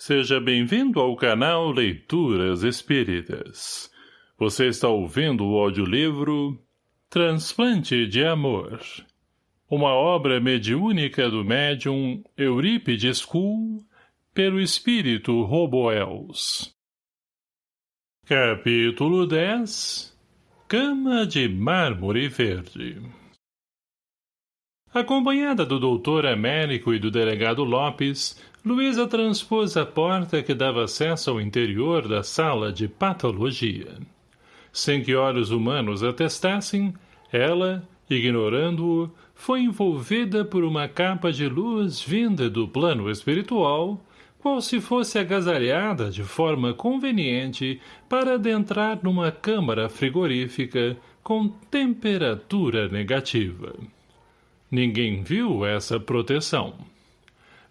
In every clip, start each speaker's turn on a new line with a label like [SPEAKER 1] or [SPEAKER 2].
[SPEAKER 1] Seja bem-vindo ao canal Leituras Espíritas. Você está ouvindo o audiolivro Transplante de Amor. Uma obra mediúnica do médium Eurípides Kuhl, pelo espírito Roboels. Capítulo 10 Cama de Mármore Verde Acompanhada do doutor Américo e do delegado Lopes, Luísa transpôs a porta que dava acesso ao interior da sala de patologia. Sem que olhos humanos atestassem, ela, ignorando-o, foi envolvida por uma capa de luz vinda do plano espiritual, qual se fosse agasalhada de forma conveniente para adentrar numa câmara frigorífica com temperatura negativa. Ninguém viu essa proteção.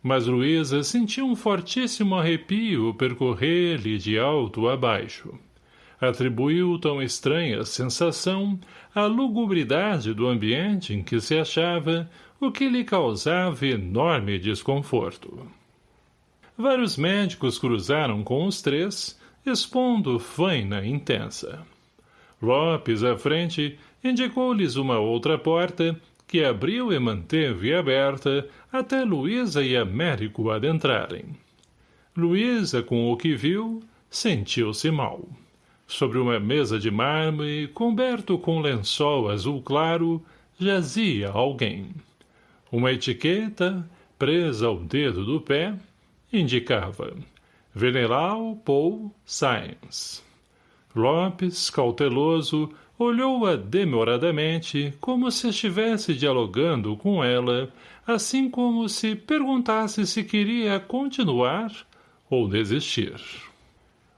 [SPEAKER 1] Mas Luísa sentiu um fortíssimo arrepio percorrer-lhe de alto a baixo. Atribuiu tão estranha sensação à lugubridade do ambiente em que se achava, o que lhe causava enorme desconforto. Vários médicos cruzaram com os três, expondo faina intensa. Lopes, à frente, indicou-lhes uma outra porta que abriu e manteve aberta até Luísa e Américo adentrarem. Luísa, com o que viu, sentiu-se mal. Sobre uma mesa de mármore, coberto com lençol azul claro, jazia alguém. Uma etiqueta, presa ao dedo do pé, indicava Veneral Paul Science. Lopes, cauteloso, Olhou-a demoradamente, como se estivesse dialogando com ela, assim como se perguntasse se queria continuar ou desistir.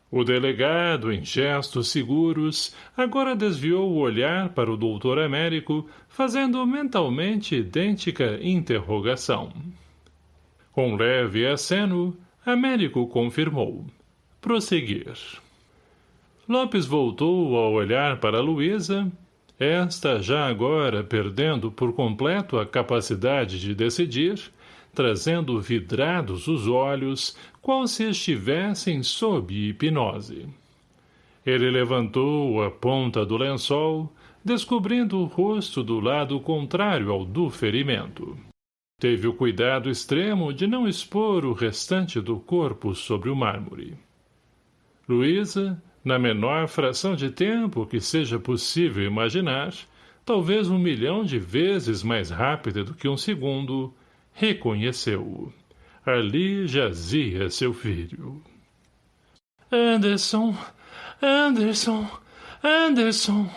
[SPEAKER 1] O delegado, em gestos seguros, agora desviou o olhar para o doutor Américo, fazendo mentalmente idêntica interrogação. Com leve aceno, Américo confirmou. Prosseguir. Lopes voltou a olhar para Luísa, esta já agora perdendo por completo a capacidade de decidir, trazendo vidrados os olhos, qual se estivessem sob hipnose. Ele levantou a ponta do lençol, descobrindo o rosto do lado contrário ao do ferimento. Teve o cuidado extremo de não expor o restante do corpo sobre o mármore. Luísa, na menor fração de tempo que seja possível imaginar, talvez um milhão de vezes mais rápida do que um segundo, reconheceu-o. Ali jazia seu filho. Anderson! Anderson! Anderson!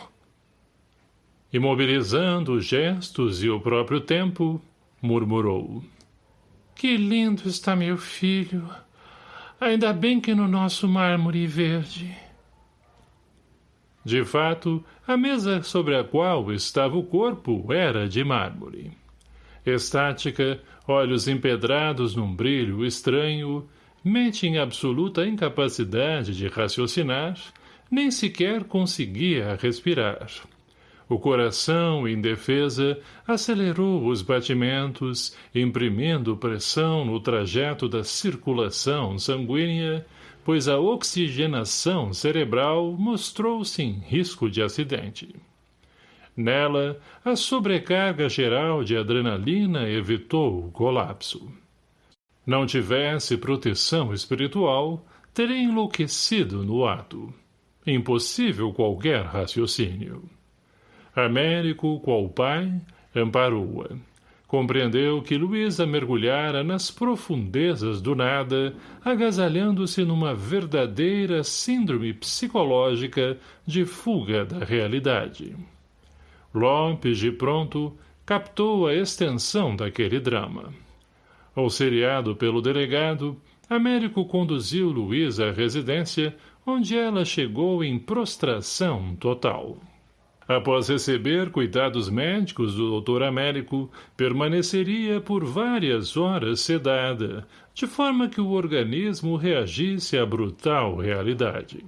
[SPEAKER 1] Imobilizando os gestos e o próprio tempo, murmurou. Que lindo está meu filho! Ainda bem que no nosso mármore verde. De fato, a mesa sobre a qual estava o corpo era de mármore. Estática, olhos empedrados num brilho estranho, mente em absoluta incapacidade de raciocinar, nem sequer conseguia respirar. O coração, em defesa, acelerou os batimentos, imprimindo pressão no trajeto da circulação sanguínea, pois a oxigenação cerebral mostrou-se em risco de acidente. Nela, a sobrecarga geral de adrenalina evitou o colapso. Não tivesse proteção espiritual, teria enlouquecido no ato. Impossível qualquer raciocínio. Américo, qual pai, amparou-a Compreendeu que Luísa mergulhara nas profundezas do nada, agasalhando-se numa verdadeira síndrome psicológica de fuga da realidade. Lopes, de pronto, captou a extensão daquele drama. Auxiliado pelo delegado, Américo conduziu Luísa à residência, onde ela chegou em prostração total. Após receber cuidados médicos do doutor Américo, permaneceria por várias horas sedada, de forma que o organismo reagisse à brutal realidade.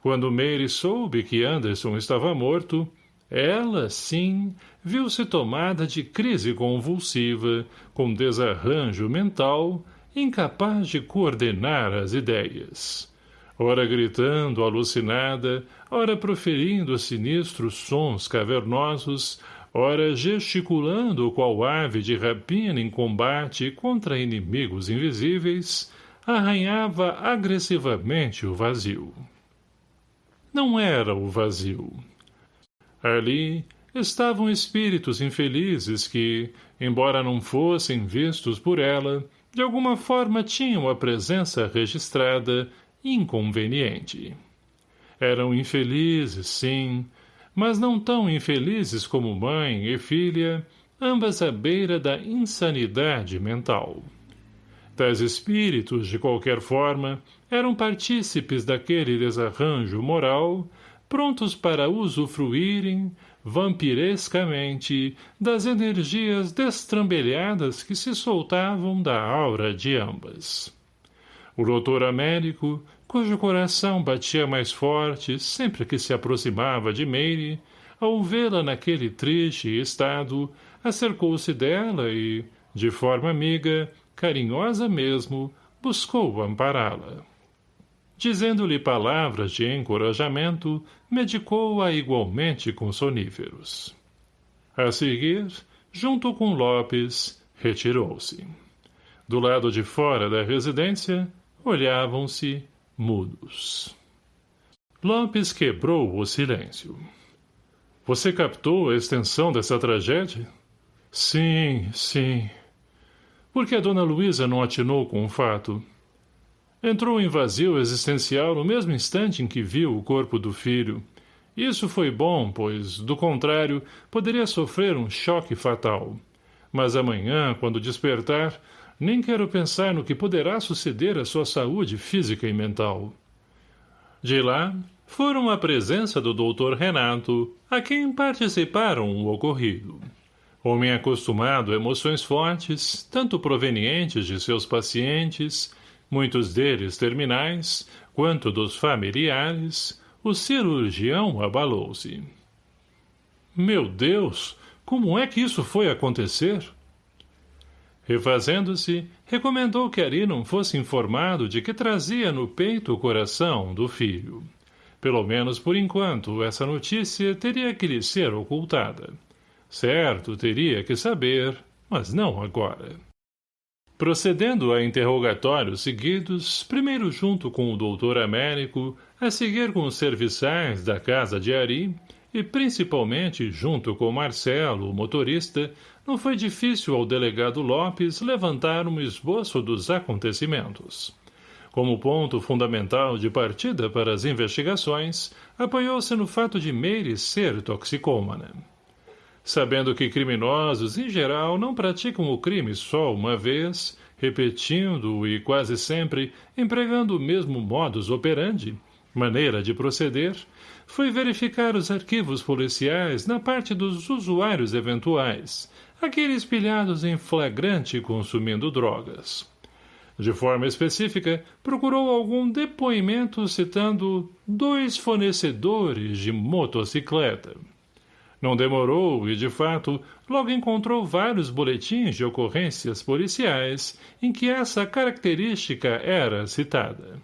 [SPEAKER 1] Quando Mary soube que Anderson estava morto, ela, sim, viu-se tomada de crise convulsiva, com desarranjo mental, incapaz de coordenar as ideias. Ora gritando, alucinada, ora proferindo sinistros sons cavernosos, ora gesticulando qual ave de rapina em combate contra inimigos invisíveis, arranhava agressivamente o vazio. Não era o vazio. Ali estavam espíritos infelizes que, embora não fossem vistos por ela, de alguma forma tinham a presença registrada inconveniente. Eram infelizes, sim, mas não tão infelizes como mãe e filha, ambas à beira da insanidade mental. Tais espíritos, de qualquer forma, eram partícipes daquele desarranjo moral, prontos para usufruírem, vampirescamente, das energias destrambelhadas que se soltavam da aura de ambas. O doutor Américo, cujo coração batia mais forte sempre que se aproximava de Meire, ao vê-la naquele triste estado, acercou-se dela e, de forma amiga, carinhosa mesmo, buscou ampará-la. Dizendo-lhe palavras de encorajamento, medicou-a igualmente com soníferos. A seguir, junto com Lopes, retirou-se. Do lado de fora da residência, olhavam-se mudos. Lopes quebrou o silêncio. Você captou a extensão dessa tragédia? Sim, sim. Por que a dona Luísa não atinou com o fato? Entrou em vazio existencial no mesmo instante em que viu o corpo do filho. Isso foi bom, pois, do contrário, poderia sofrer um choque fatal. Mas amanhã, quando despertar, nem quero pensar no que poderá suceder à sua saúde física e mental. De lá, foram à presença do doutor Renato, a quem participaram o ocorrido. Homem acostumado a emoções fortes, tanto provenientes de seus pacientes, muitos deles terminais, quanto dos familiares, o cirurgião abalou-se. Meu Deus, como é que isso foi acontecer? Refazendo-se, recomendou que Ari não fosse informado de que trazia no peito o coração do filho. Pelo menos por enquanto, essa notícia teria que lhe ser ocultada. Certo, teria que saber, mas não agora. Procedendo a interrogatórios seguidos, primeiro junto com o doutor Américo, a seguir com os serviçais da casa de Ari, e principalmente junto com Marcelo, o motorista, não foi difícil ao delegado Lopes levantar um esboço dos acontecimentos. Como ponto fundamental de partida para as investigações, apoiou-se no fato de Meire ser toxicômana. Sabendo que criminosos, em geral, não praticam o crime só uma vez, repetindo e quase sempre empregando o mesmo modus operandi, maneira de proceder, foi verificar os arquivos policiais na parte dos usuários eventuais, aqueles pilhados em flagrante consumindo drogas. De forma específica, procurou algum depoimento citando dois fornecedores de motocicleta. Não demorou e, de fato, logo encontrou vários boletins de ocorrências policiais em que essa característica era citada.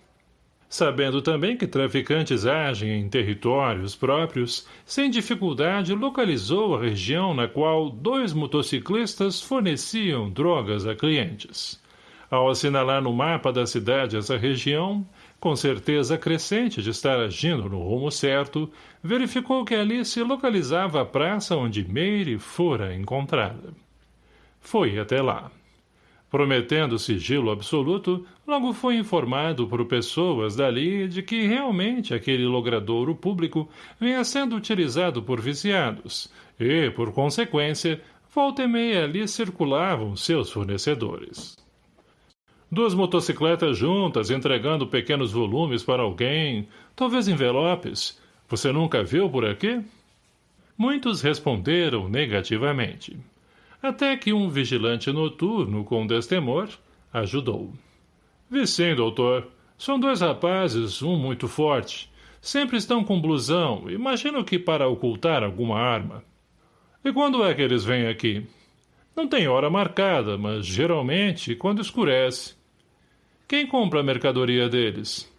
[SPEAKER 1] Sabendo também que traficantes agem em territórios próprios, sem dificuldade localizou a região na qual dois motociclistas forneciam drogas a clientes. Ao assinalar no mapa da cidade essa região, com certeza crescente de estar agindo no rumo certo, verificou que ali se localizava a praça onde Meire fora encontrada. Foi até lá. Prometendo sigilo absoluto, logo foi informado por pessoas dali de que realmente aquele logradouro público vinha sendo utilizado por viciados e, por consequência, volta e meia ali circulavam seus fornecedores. Duas motocicletas juntas entregando pequenos volumes para alguém, talvez envelopes. Você nunca viu por aqui? Muitos responderam negativamente até que um vigilante noturno com destemor ajudou. Vi sim, doutor. São dois rapazes, um muito forte. Sempre estão com blusão, imagino que para ocultar alguma arma. E quando é que eles vêm aqui? Não tem hora marcada, mas geralmente quando escurece. Quem compra a mercadoria deles?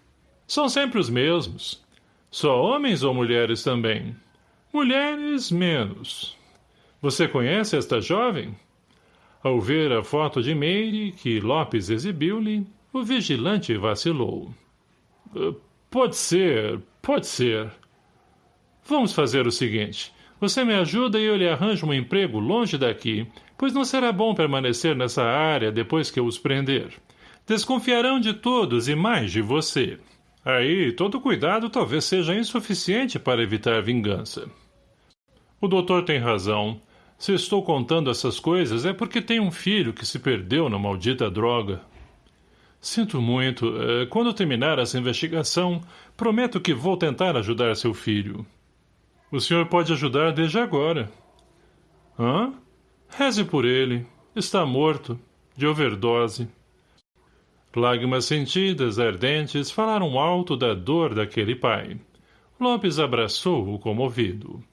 [SPEAKER 1] São sempre os mesmos. Só homens ou mulheres também? Mulheres, menos. Você conhece esta jovem? Ao ver a foto de Meire, que Lopes exibiu-lhe, o vigilante vacilou. Pode ser, pode ser. Vamos fazer o seguinte. Você me ajuda e eu lhe arranjo um emprego longe daqui, pois não será bom permanecer nessa área depois que eu os prender. Desconfiarão de todos e mais de você. Aí, todo cuidado talvez seja insuficiente para evitar vingança. O doutor tem razão. Se estou contando essas coisas é porque tem um filho que se perdeu na maldita droga. Sinto muito. Eh, quando terminar essa investigação, prometo que vou tentar ajudar seu filho. O senhor pode ajudar desde agora. Hã? Reze por ele. Está morto. De overdose. Lágrimas sentidas, ardentes, falaram alto da dor daquele pai. Lopes abraçou-o comovido.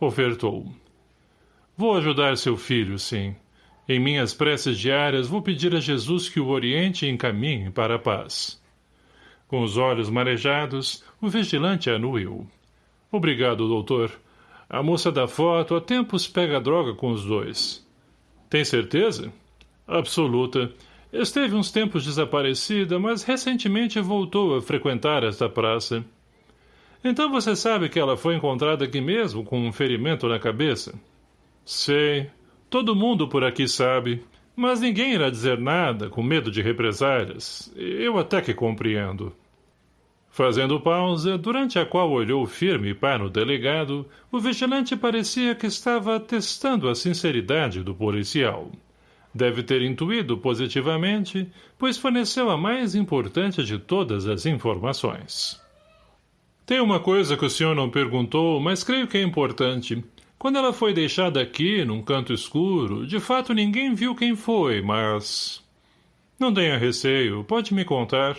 [SPEAKER 1] Ofertou. Vou ajudar seu filho, sim. Em minhas preces diárias vou pedir a Jesus que o oriente e encaminhe para a paz. Com os olhos marejados, o vigilante anuiu. Obrigado, doutor. A moça da foto há tempos pega droga com os dois. Tem certeza? Absoluta. Esteve uns tempos desaparecida, mas recentemente voltou a frequentar esta praça. Então você sabe que ela foi encontrada aqui mesmo, com um ferimento na cabeça? Sei. Todo mundo por aqui sabe. Mas ninguém irá dizer nada, com medo de represálias. Eu até que compreendo. Fazendo pausa, durante a qual olhou firme para o delegado, o vigilante parecia que estava testando a sinceridade do policial. Deve ter intuído positivamente, pois forneceu a mais importante de todas as informações. Tem uma coisa que o senhor não perguntou, mas creio que é importante. Quando ela foi deixada aqui, num canto escuro, de fato ninguém viu quem foi, mas... Não tenha receio, pode me contar.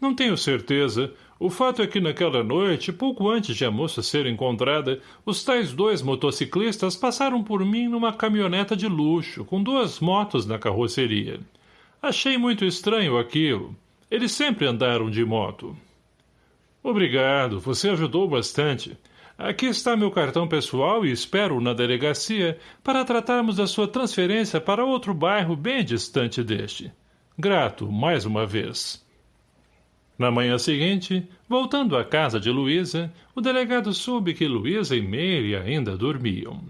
[SPEAKER 1] Não tenho certeza. O fato é que naquela noite, pouco antes de a moça ser encontrada, os tais dois motociclistas passaram por mim numa caminhoneta de luxo, com duas motos na carroceria. Achei muito estranho aquilo. Eles sempre andaram de moto. Obrigado, você ajudou bastante. Aqui está meu cartão pessoal e espero na delegacia para tratarmos da sua transferência para outro bairro bem distante deste. Grato, mais uma vez. Na manhã seguinte, voltando à casa de Luísa, o delegado soube que Luísa e Meire ainda dormiam.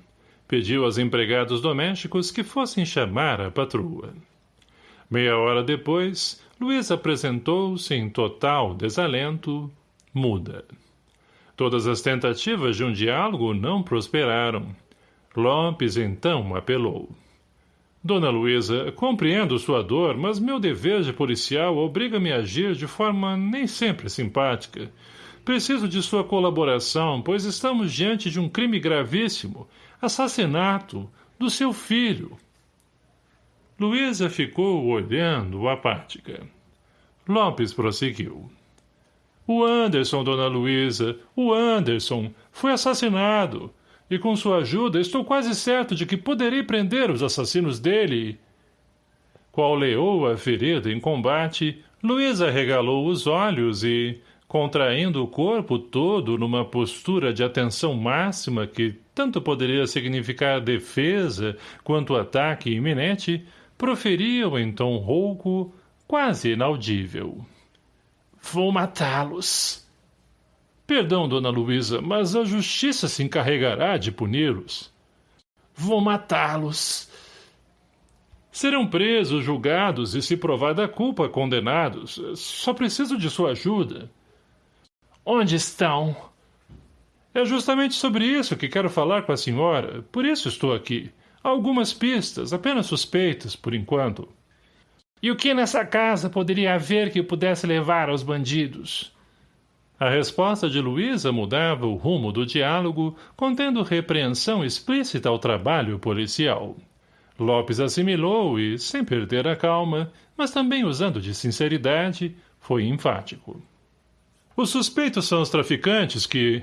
[SPEAKER 1] Pediu aos empregados domésticos que fossem chamar a patroa. Meia hora depois, Luísa apresentou-se em total desalento, muda. Todas as tentativas de um diálogo não prosperaram. Lopes então apelou. Dona Luísa, compreendo sua dor, mas meu dever de policial obriga-me a agir de forma nem sempre simpática. Preciso de sua colaboração, pois estamos diante de um crime gravíssimo, assassinato, do seu filho. Luísa ficou olhando apática. Lopes prosseguiu. O Anderson, dona Luísa, o Anderson, foi assassinado. E com sua ajuda, estou quase certo de que poderei prender os assassinos dele. Qual leou a ferida em combate, Luísa regalou os olhos e, contraindo o corpo todo numa postura de atenção máxima que tanto poderia significar defesa quanto ataque iminente, proferiu em tom rouco, quase inaudível. Vou matá-los. Perdão, dona Luísa, mas a justiça se encarregará de puni-los. Vou matá-los. Serão presos, julgados e, se provada a culpa, condenados. Só preciso de sua ajuda. Onde estão? É justamente sobre isso que quero falar com a senhora. Por isso estou aqui. Há algumas pistas, apenas suspeitas, por enquanto. E o que nessa casa poderia haver que pudesse levar aos bandidos? A resposta de Luísa mudava o rumo do diálogo, contendo repreensão explícita ao trabalho policial. Lopes assimilou e, sem perder a calma, mas também usando de sinceridade, foi enfático. Os suspeitos são os traficantes que...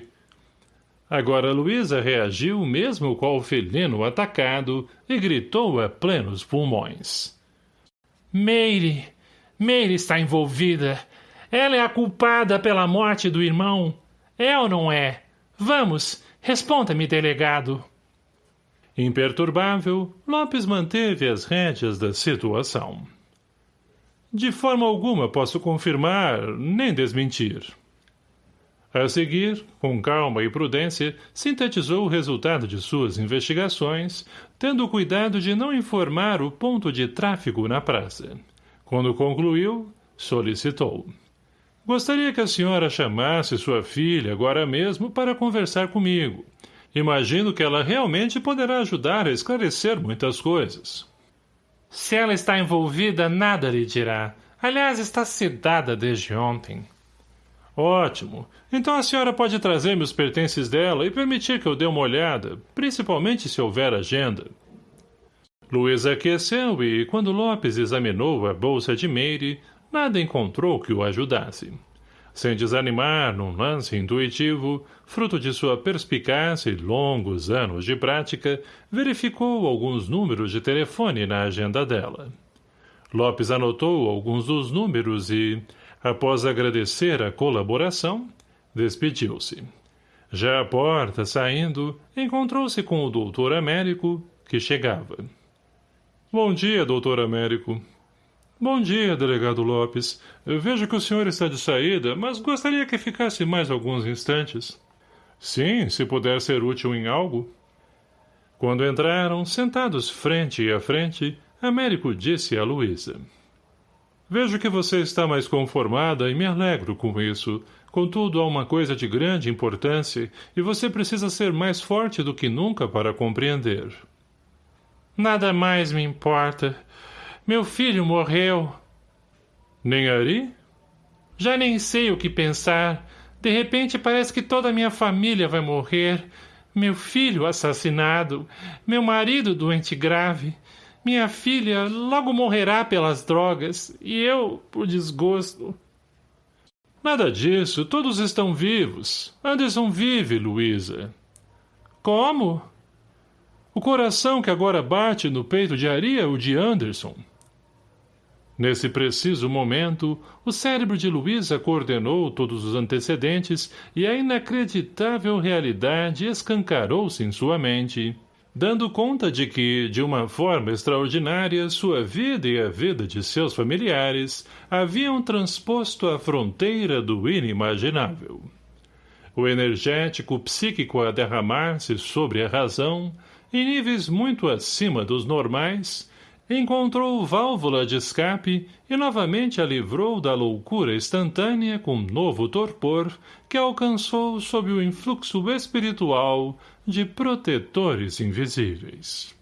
[SPEAKER 1] Agora Luísa reagiu mesmo qual felino atacado e gritou a plenos pulmões. Meire!
[SPEAKER 2] Meire está envolvida. Ela é a culpada pela morte do irmão. É ou não é? Vamos, responda-me, delegado.
[SPEAKER 1] Imperturbável, Lopes manteve as rédeas da situação. De forma alguma posso confirmar, nem desmentir. A seguir, com calma e prudência, sintetizou o resultado de suas investigações, tendo cuidado de não informar o ponto de tráfego na praça. Quando concluiu, solicitou. Gostaria que a senhora chamasse sua filha agora mesmo para conversar comigo. Imagino que ela realmente poderá ajudar a esclarecer muitas coisas.
[SPEAKER 2] Se ela está envolvida, nada lhe dirá. Aliás, está sedada desde ontem.
[SPEAKER 1] Ótimo. Então a senhora pode trazer-me os pertences dela e permitir que eu dê uma olhada, principalmente se houver agenda. Luiz aqueceu e, quando Lopes examinou a bolsa de Meire, nada encontrou que o ajudasse. Sem desanimar num lance intuitivo, fruto de sua perspicácia e longos anos de prática, verificou alguns números de telefone na agenda dela. Lopes anotou alguns dos números e, Após agradecer a colaboração, despediu-se. Já à porta, saindo, encontrou-se com o doutor Américo, que chegava. Bom dia, doutor Américo. Bom dia, delegado Lopes. Eu vejo que o senhor está de saída, mas gostaria que ficasse mais alguns instantes. Sim, se puder ser útil em algo. Quando entraram, sentados frente a frente, Américo disse a Luísa. Vejo que você está mais conformada e me alegro com isso. Contudo, há uma coisa de grande importância e você precisa ser mais forte do que nunca para compreender.
[SPEAKER 2] Nada mais me importa. Meu filho morreu.
[SPEAKER 1] Nem Ari?
[SPEAKER 2] Já nem sei o que pensar. De repente parece que toda a minha família vai morrer. Meu filho assassinado. Meu marido doente grave. Minha filha logo morrerá pelas drogas, e eu, por desgosto.
[SPEAKER 1] Nada disso, todos estão vivos. Anderson vive, Luísa.
[SPEAKER 2] Como?
[SPEAKER 1] O coração que agora bate no peito de Ari é o de Anderson. Nesse preciso momento, o cérebro de Luísa coordenou todos os antecedentes e a inacreditável realidade escancarou-se em sua mente dando conta de que, de uma forma extraordinária, sua vida e a vida de seus familiares haviam transposto a fronteira do inimaginável. O energético psíquico a derramar-se sobre a razão, em níveis muito acima dos normais, encontrou válvula de escape e novamente a livrou da loucura instantânea com novo torpor que alcançou sob o influxo espiritual de protetores invisíveis.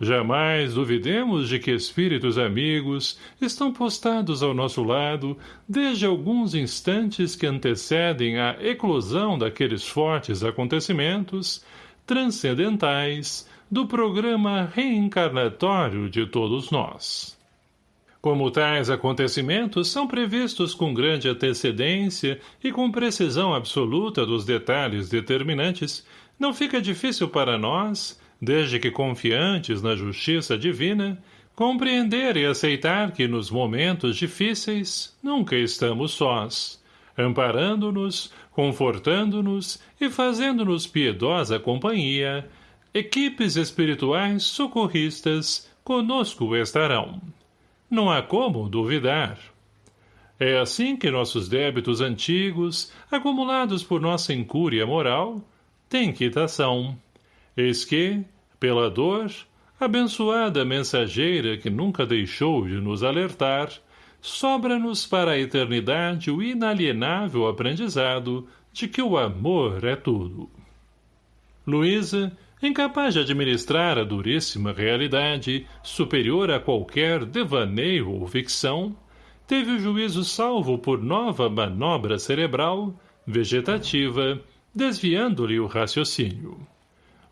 [SPEAKER 1] Jamais duvidemos de que espíritos amigos estão postados ao nosso lado desde alguns instantes que antecedem a eclosão daqueles fortes acontecimentos transcendentais do programa reencarnatório de todos nós. Como tais acontecimentos são previstos com grande antecedência e com precisão absoluta dos detalhes determinantes, não fica difícil para nós, desde que confiantes na justiça divina, compreender e aceitar que nos momentos difíceis nunca estamos sós, amparando-nos, confortando-nos e fazendo-nos piedosa companhia, equipes espirituais socorristas conosco estarão. Não há como duvidar. É assim que nossos débitos antigos, acumulados por nossa incúria moral, tem quitação. Eis que, pela dor, abençoada mensageira que nunca deixou de nos alertar, sobra-nos para a eternidade o inalienável aprendizado de que o amor é tudo. Luísa, incapaz de administrar a duríssima realidade, superior a qualquer devaneio ou ficção, teve o juízo salvo por nova manobra cerebral, vegetativa, desviando-lhe o raciocínio.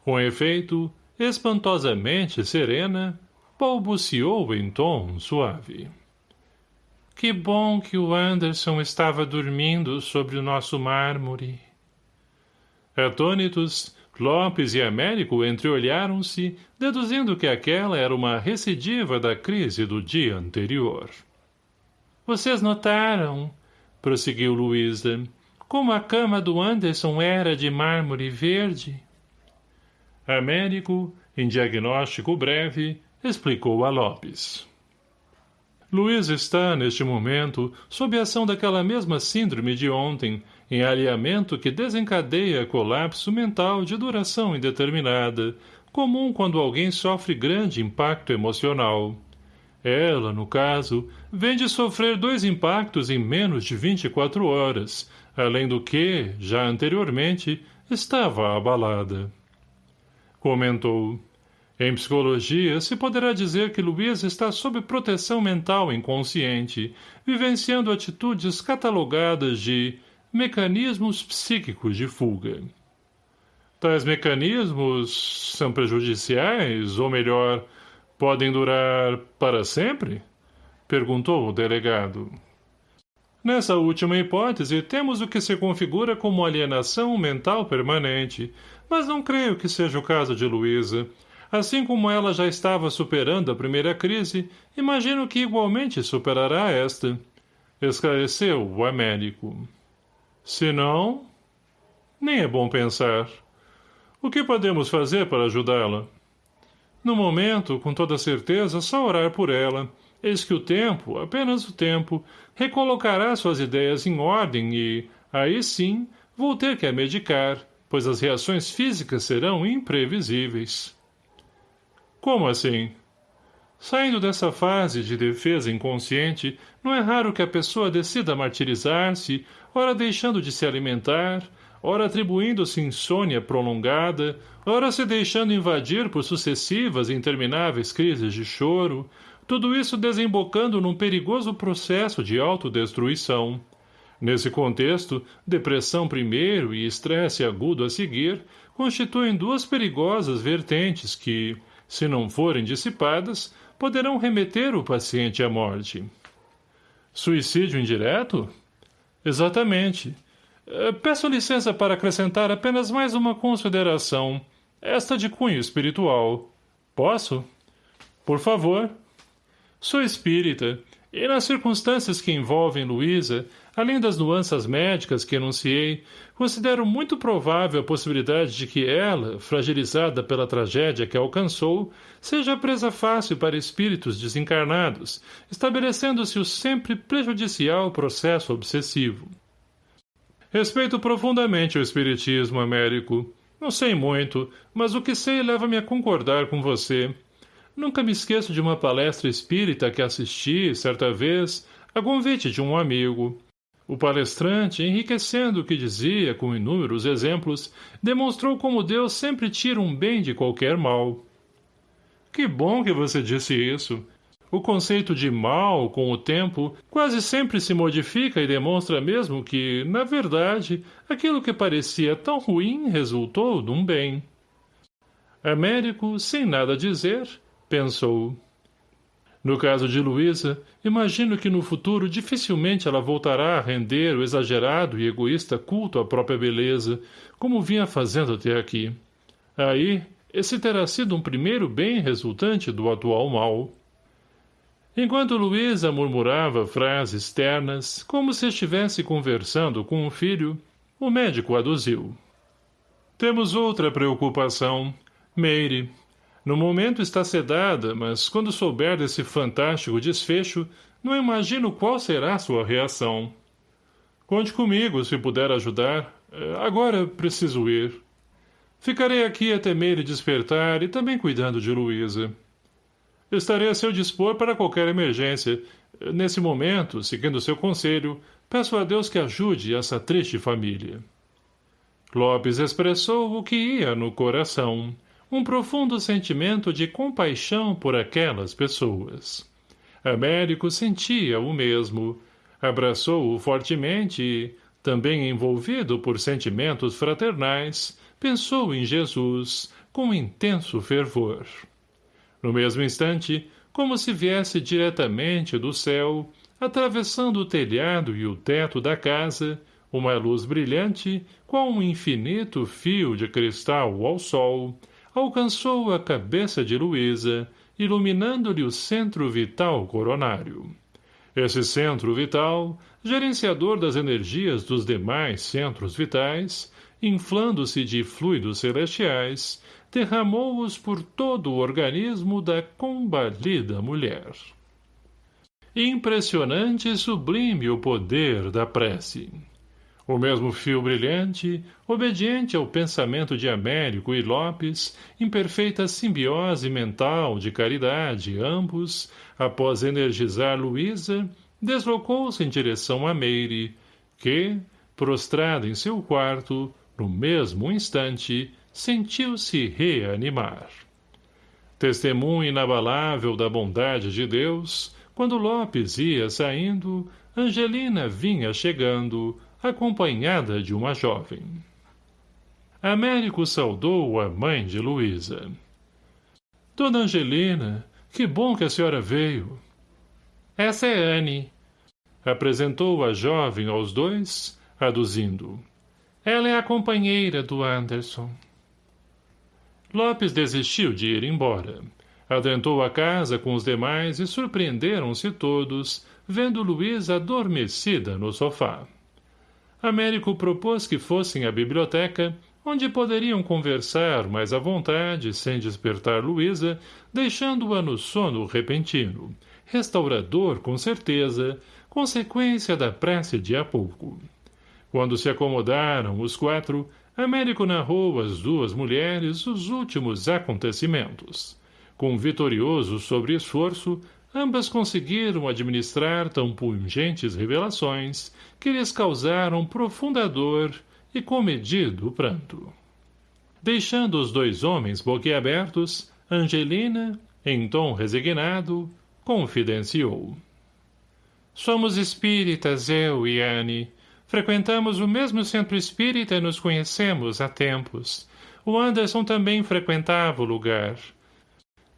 [SPEAKER 1] Com efeito, espantosamente serena, balbuciou em tom suave. Que bom que o Anderson estava dormindo sobre o nosso mármore. Atônitos, Lopes e Américo entreolharam-se, deduzindo que aquela era uma recidiva da crise do dia anterior.
[SPEAKER 2] Vocês notaram, prosseguiu Luísa, como a cama do Anderson era de mármore verde?
[SPEAKER 1] Américo, em diagnóstico breve, explicou a Lopes. Luiz está, neste momento, sob a ação daquela mesma síndrome de ontem, em alinhamento que desencadeia colapso mental de duração indeterminada, comum quando alguém sofre grande impacto emocional. Ela, no caso, vem de sofrer dois impactos em menos de 24 horas, além do que, já anteriormente, estava abalada. Comentou. Em psicologia, se poderá dizer que Luiz está sob proteção mental inconsciente, vivenciando atitudes catalogadas de mecanismos psíquicos de fuga. Tais mecanismos são prejudiciais, ou melhor, podem durar para sempre? Perguntou o delegado. Nessa última hipótese, temos o que se configura como alienação mental permanente, mas não creio que seja o caso de Luísa. Assim como ela já estava superando a primeira crise, imagino que igualmente superará esta. Esclareceu o Américo. Se não, nem é bom pensar. O que podemos fazer para ajudá-la? No momento, com toda certeza, só orar por ela. Eis que o tempo, apenas o tempo, recolocará suas ideias em ordem e, aí sim, vou ter que a medicar, pois as reações físicas serão imprevisíveis. Como assim? Saindo dessa fase de defesa inconsciente, não é raro que a pessoa decida martirizar-se, ora deixando de se alimentar, ora atribuindo-se insônia prolongada, ora se deixando invadir por sucessivas e intermináveis crises de choro, tudo isso desembocando num perigoso processo de autodestruição. Nesse contexto, depressão primeiro e estresse agudo a seguir constituem duas perigosas vertentes que, se não forem dissipadas, poderão remeter o paciente à morte. Suicídio indireto? Exatamente. Eh, peço licença para acrescentar apenas mais uma consideração, esta de cunho espiritual. Posso? Por favor. Sou espírita, e nas circunstâncias que envolvem Luísa, além das nuances médicas que enunciei, considero muito provável a possibilidade de que ela, fragilizada pela tragédia que alcançou, seja presa fácil para espíritos desencarnados, estabelecendo-se o sempre prejudicial processo obsessivo. Respeito profundamente o espiritismo, Américo. Não sei muito, mas o que sei leva-me a concordar com você. Nunca me esqueço de uma palestra espírita que assisti, certa vez, a convite de um amigo. O palestrante, enriquecendo o que dizia com inúmeros exemplos, demonstrou como Deus sempre tira um bem de qualquer mal. Que bom que você disse isso. O conceito de mal, com o tempo, quase sempre se modifica e demonstra mesmo que, na verdade, aquilo que parecia tão ruim resultou de um bem. Américo, sem nada dizer, pensou. No caso de Luísa, imagino que no futuro dificilmente ela voltará a render o exagerado e egoísta culto à própria beleza, como vinha fazendo até aqui. Aí, esse terá sido um primeiro bem resultante do atual mal. Enquanto Luísa murmurava frases ternas, como se estivesse conversando com um filho, o médico aduziu. Temos outra preocupação. Meire. No momento está sedada, mas quando souber desse fantástico desfecho, não imagino qual será sua reação. Conte comigo, se puder ajudar. É, agora preciso ir. Ficarei aqui até Meire despertar e também cuidando de Luísa. Estarei a seu dispor para qualquer emergência. Nesse momento, seguindo seu conselho, peço a Deus que ajude essa triste família. Lopes expressou o que ia no coração, um profundo sentimento de compaixão por aquelas pessoas. Américo sentia o mesmo. Abraçou-o fortemente e, também envolvido por sentimentos fraternais, pensou em Jesus com intenso fervor. No mesmo instante, como se viesse diretamente do céu, atravessando o telhado e o teto da casa, uma luz brilhante, qual um infinito fio de cristal ao sol, alcançou a cabeça de Luísa, iluminando-lhe o centro vital coronário. Esse centro vital, gerenciador das energias dos demais centros vitais, inflando-se de fluidos celestiais, derramou-os por todo o organismo da combalida mulher. Impressionante e sublime o poder da prece. O mesmo fio brilhante, obediente ao pensamento de Américo e Lopes, em perfeita simbiose mental de caridade, ambos, após energizar Luísa, deslocou-se em direção a Meire, que, prostrada em seu quarto, no mesmo instante, sentiu-se reanimar. Testemunho inabalável da bondade de Deus, quando Lopes ia saindo, Angelina vinha chegando, acompanhada de uma jovem. Américo saudou a mãe de Luísa. Dona Angelina, que bom que a senhora veio.
[SPEAKER 2] Essa é Anne.
[SPEAKER 1] Apresentou a jovem aos dois, aduzindo.
[SPEAKER 2] Ela é a companheira do Anderson.
[SPEAKER 1] Lopes desistiu de ir embora. Adentrou a casa com os demais e surpreenderam-se todos, vendo Luísa adormecida no sofá. Américo propôs que fossem à biblioteca, onde poderiam conversar mais à vontade, sem despertar Luísa, deixando-a no sono repentino, restaurador com certeza, consequência da prece de há pouco. Quando se acomodaram os quatro, Américo narrou às duas mulheres os últimos acontecimentos. Com vitorioso sobre-esforço, ambas conseguiram administrar tão pungentes revelações que lhes causaram profunda dor e comedido pranto. Deixando os dois homens boquiabertos, Angelina, em tom resignado, confidenciou. Somos espíritas, eu e Anne. Frequentamos o mesmo centro espírita e nos conhecemos há tempos. O Anderson também frequentava o lugar.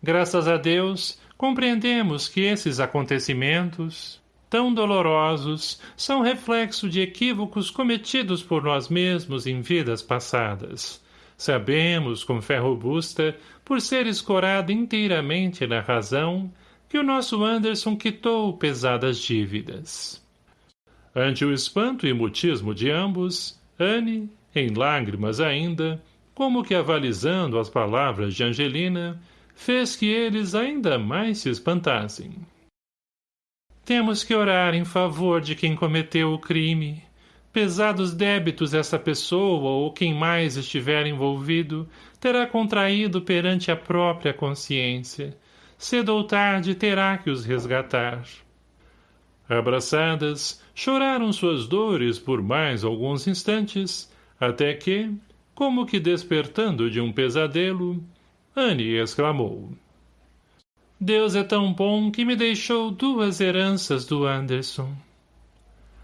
[SPEAKER 1] Graças a Deus, compreendemos que esses acontecimentos, tão dolorosos, são reflexo de equívocos cometidos por nós mesmos em vidas passadas. Sabemos, com fé robusta, por ser escorado inteiramente na razão, que o nosso Anderson quitou pesadas dívidas. Ante o espanto e mutismo de ambos, Anne, em lágrimas ainda, como que avalizando as palavras de Angelina, fez que eles ainda mais se espantassem. Temos que orar em favor de quem cometeu o crime. Pesados débitos essa pessoa ou quem mais estiver envolvido terá contraído perante a própria consciência. Cedo ou tarde terá que os resgatar. Abraçadas, choraram suas dores por mais alguns instantes, até que, como que despertando de um pesadelo, Anne exclamou. Deus é tão bom que me deixou duas heranças do Anderson.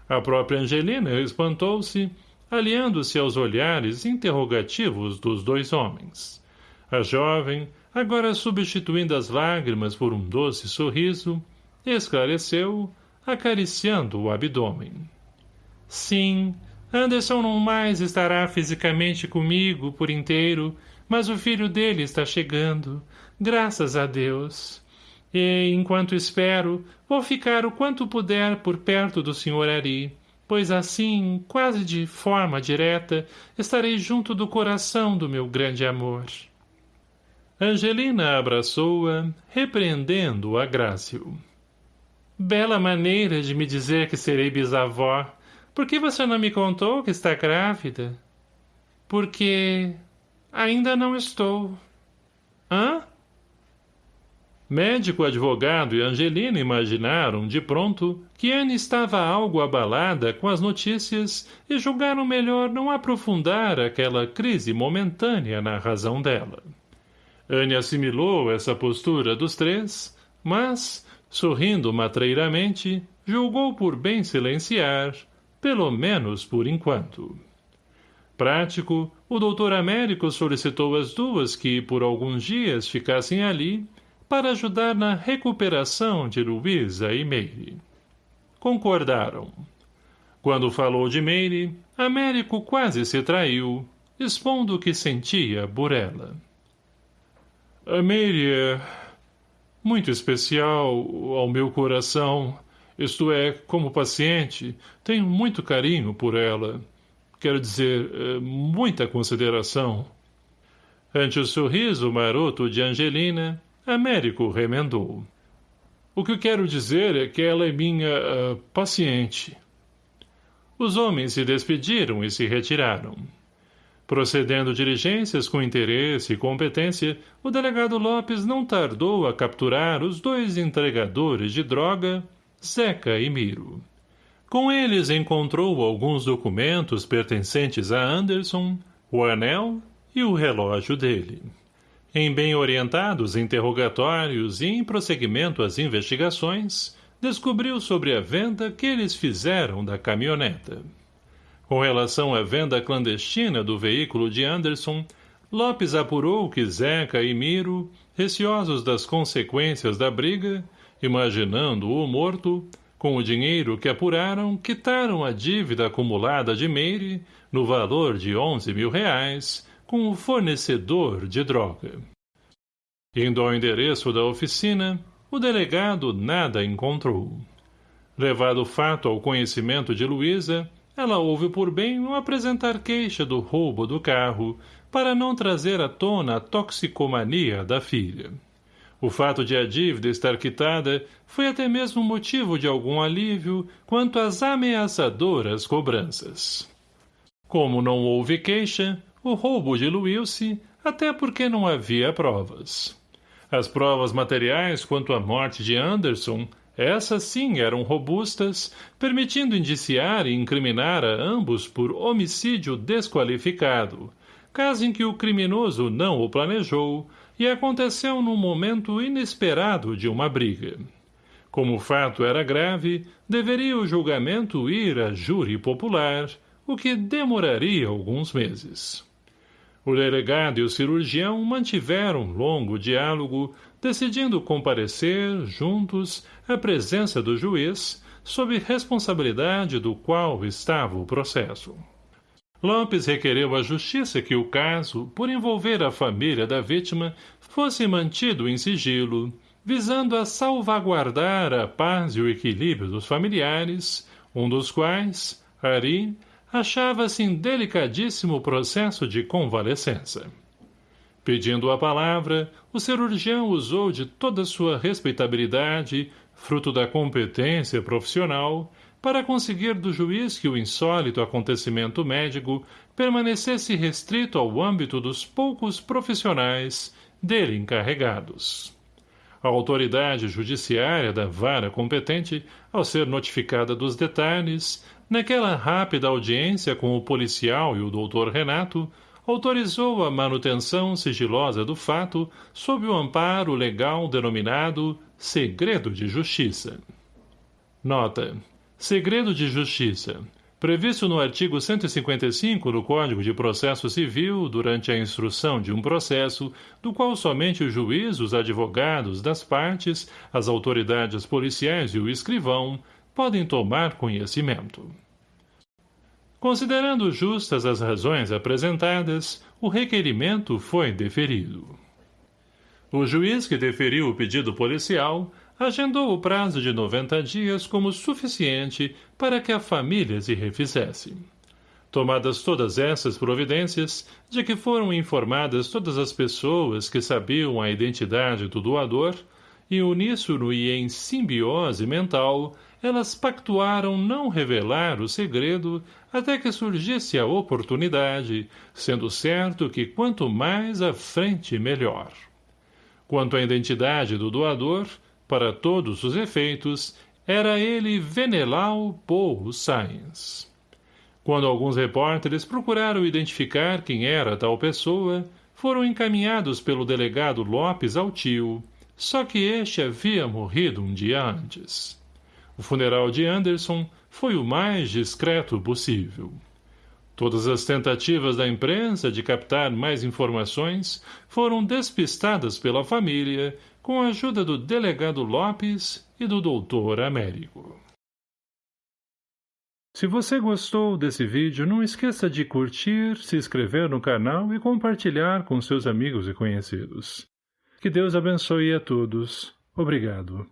[SPEAKER 1] A própria Angelina espantou-se, aliando-se aos olhares interrogativos dos dois homens. A jovem, agora substituindo as lágrimas por um doce sorriso, esclareceu, acariciando o abdômen. Sim, Anderson não mais estará fisicamente comigo por inteiro, mas o filho dele está chegando, graças a Deus. E, enquanto espero, vou ficar o quanto puder por perto do Sr. Ari, pois assim, quase de forma direta, estarei junto do coração do meu grande amor. Angelina abraçou-a, repreendendo a Grácio. Bela maneira de me dizer que serei bisavó. Por que você não me contou que está grávida? Porque Ainda não estou. Hã? Médico, advogado e Angelina imaginaram, de pronto, que Anne estava algo abalada com as notícias e julgaram melhor não aprofundar aquela crise momentânea na razão dela. Anne assimilou essa postura dos três, mas, sorrindo matreiramente, julgou por bem silenciar, pelo menos por enquanto. Prático, o doutor Américo solicitou as duas que, por alguns dias, ficassem ali para ajudar na recuperação de Luísa e Meire. Concordaram. Quando falou de Meire, Américo quase se traiu, expondo o que sentia por ela. A Meire é muito especial ao meu coração. Isto é, como paciente, tenho muito carinho por ela. Quero dizer, eh, muita consideração. Ante o sorriso maroto de Angelina, Américo remendou. O que quero dizer é que ela é minha uh, paciente. Os homens se despediram e se retiraram. Procedendo diligências com interesse e competência, o delegado Lopes não tardou a capturar os dois entregadores de droga, Zeca e Miro. Com eles encontrou alguns documentos pertencentes a Anderson, o anel e o relógio dele. Em bem orientados interrogatórios e em prosseguimento às investigações, descobriu sobre a venda que eles fizeram da caminhoneta. Com relação à venda clandestina do veículo de Anderson, Lopes apurou que Zeca e Miro, receosos das consequências da briga, imaginando o morto, com o dinheiro que apuraram, quitaram a dívida acumulada de Meire, no valor de onze mil reais, com o fornecedor de droga. Indo ao endereço da oficina, o delegado nada encontrou. Levado o fato ao conhecimento de Luísa, ela houve por bem não apresentar queixa do roubo do carro, para não trazer à tona a toxicomania da filha. O fato de a dívida estar quitada foi até mesmo motivo de algum alívio quanto às ameaçadoras cobranças. Como não houve queixa, o roubo diluiu-se, até porque não havia provas. As provas materiais quanto à morte de Anderson essas sim eram robustas, permitindo indiciar e incriminar a ambos por homicídio desqualificado, caso em que o criminoso não o planejou e aconteceu num momento inesperado de uma briga. Como o fato era grave, deveria o julgamento ir a júri popular, o que demoraria alguns meses. O delegado e o cirurgião mantiveram um longo diálogo, decidindo comparecer, juntos, à presença do juiz, sob responsabilidade do qual estava o processo. Lopes requereu à justiça que o caso, por envolver a família da vítima, fosse mantido em sigilo, visando a salvaguardar a paz e o equilíbrio dos familiares, um dos quais, Ari, achava-se em delicadíssimo processo de convalescença. Pedindo a palavra, o cirurgião usou de toda sua respeitabilidade, fruto da competência profissional, para conseguir do juiz que o insólito acontecimento médico permanecesse restrito ao âmbito dos poucos profissionais dele encarregados. A autoridade judiciária da vara competente, ao ser notificada dos detalhes, Naquela rápida audiência com o policial e o doutor Renato, autorizou a manutenção sigilosa do fato sob o amparo legal denominado segredo de justiça. Nota. Segredo de justiça. Previsto no artigo 155 do Código de Processo Civil durante a instrução de um processo, do qual somente o juiz, os advogados das partes, as autoridades policiais e o escrivão podem tomar conhecimento. Considerando justas as razões apresentadas, o requerimento foi deferido. O juiz que deferiu o pedido policial agendou o prazo de 90 dias como suficiente para que a família se refizesse. Tomadas todas essas providências, de que foram informadas todas as pessoas que sabiam a identidade do doador, e uníssono e em simbiose mental, elas pactuaram não revelar o segredo até que surgisse a oportunidade, sendo certo que quanto mais à frente melhor. Quanto à identidade do doador, para todos os efeitos, era ele Venelau Paul Sainz. Quando alguns repórteres procuraram identificar quem era tal pessoa, foram encaminhados pelo delegado Lopes ao tio, só que este havia morrido um dia antes. O funeral de Anderson foi o mais discreto possível. Todas as tentativas da imprensa de captar mais informações foram despistadas pela família com a ajuda do delegado Lopes e do doutor Américo. Se você gostou desse vídeo, não esqueça de curtir, se inscrever no canal e compartilhar com seus amigos e conhecidos. Que Deus abençoe a todos. Obrigado.